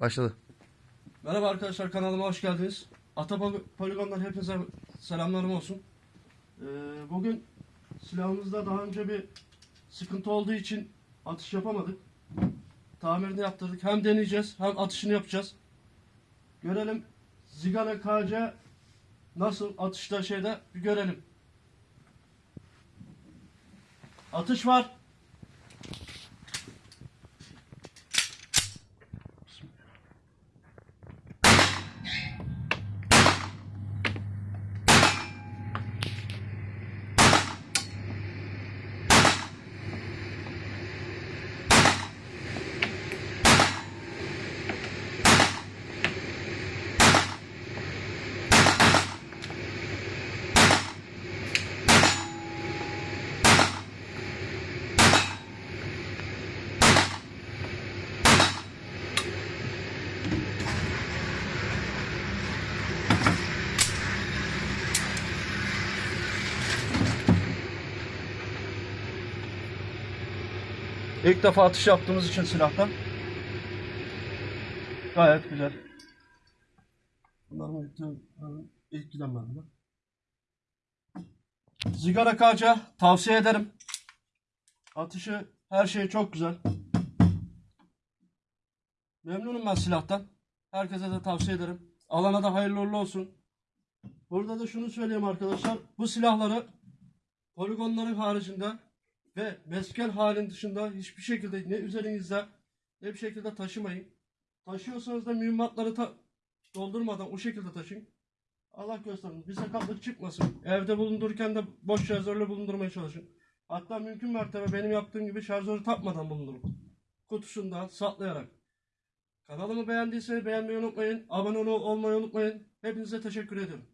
Başladı. Merhaba arkadaşlar kanalıma hoş geldiniz. Ata hepinize selamlarım olsun. Ee, bugün silahımızda daha önce bir sıkıntı olduğu için atış yapamadık. Tamirini yaptırdık. Hem deneyeceğiz hem atışını yapacağız. Görelim Zigara KC nasıl atışta şeyde bir görelim. Atış var. İlk defa atış yaptığımız için silahtan. Gayet güzel. Bunların ilk, ilk giden bende. Zigara kaca tavsiye ederim. Atışı her şey çok güzel. Memnunum ben silahtan. Herkese de tavsiye ederim. Alana da hayırlı uğurlu olsun. Burada da şunu söyleyeyim arkadaşlar. Bu silahları poligonların haricinde ve mesken halin dışında hiçbir şekilde ne üzerinizde ne bir şekilde taşımayın. Taşıyorsanız da mühimmatları ta- doldurmadan o şekilde taşıyın. Allah göstermesin. Bir sakatlık çıkmasın. Evde bulundururken de boş şarjörle bulundurmaya çalışın. Hatta mümkün mertebe benim yaptığım gibi şarjörü takmadan bulundurun. Kutusunda saklayarak. Kanalımı beğendiyseniz beğenmeyi unutmayın. Abone ol- olmayı unutmayın. Hepinize teşekkür ediyorum.